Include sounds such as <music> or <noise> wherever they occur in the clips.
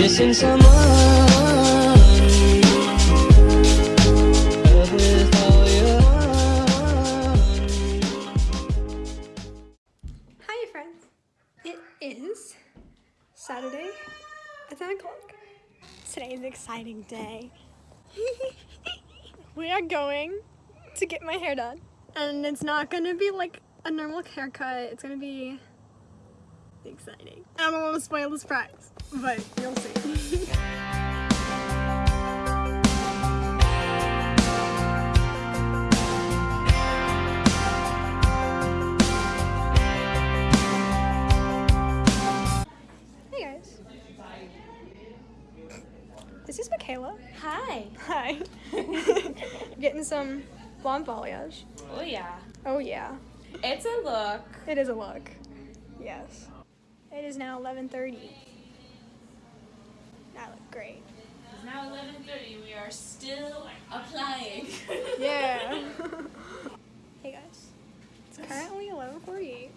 missing someone. Hi, friends. It is Saturday at 10 o'clock. Today is an exciting day. <laughs> we are going to get my hair done. And it's not gonna be like a normal haircut, it's gonna be exciting. I don't want to spoil the surprise, but you'll see. <laughs> hey guys. This is Michaela. Hi. Hi. <laughs> <laughs> Getting some blonde balayage. Oh yeah. Oh yeah, It's a look. it is a look. Yes. It is now 11:30. That look great. It's now 11:30. We are still applying. <laughs> Yeah. <laughs> hey guys. It's currently 11:48.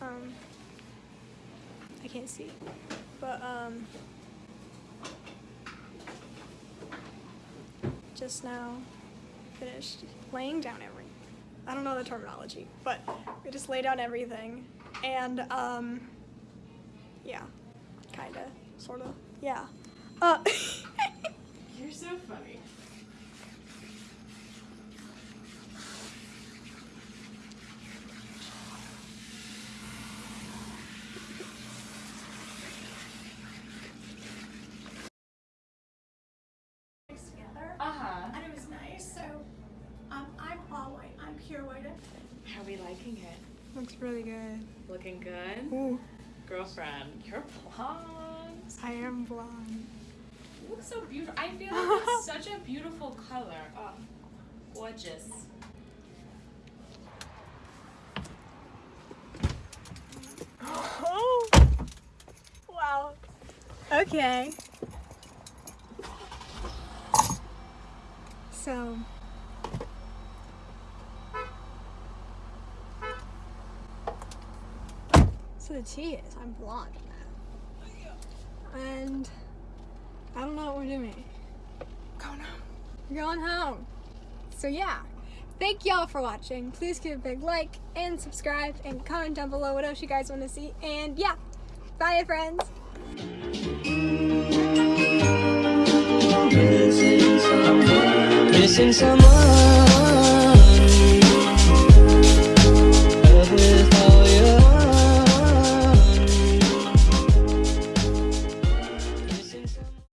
Um I can't see. But um just now finished laying down everything. I don't know the terminology, but we just lay down everything and um yeah, kind of sort of. Yeah. Uh <laughs> You're so funny. together, Uh huh. and it was nice. So, um, I'm all white. I'm pure white. How are we liking it? looks really good. Looking good. Ooh, Girlfriend, you're blonde. I am blonde. You look so beautiful. I feel <laughs> like it's such a beautiful color. Oh, gorgeous. Oh! Wow. Okay. So. So the tea is I'm blonde now. And I don't know what we're doing. Going home. We're going home. So yeah. Thank y'all for watching. Please give a big like and subscribe and comment down below what else you guys want to see. And yeah, bye friends. Missing someone. Missing someone.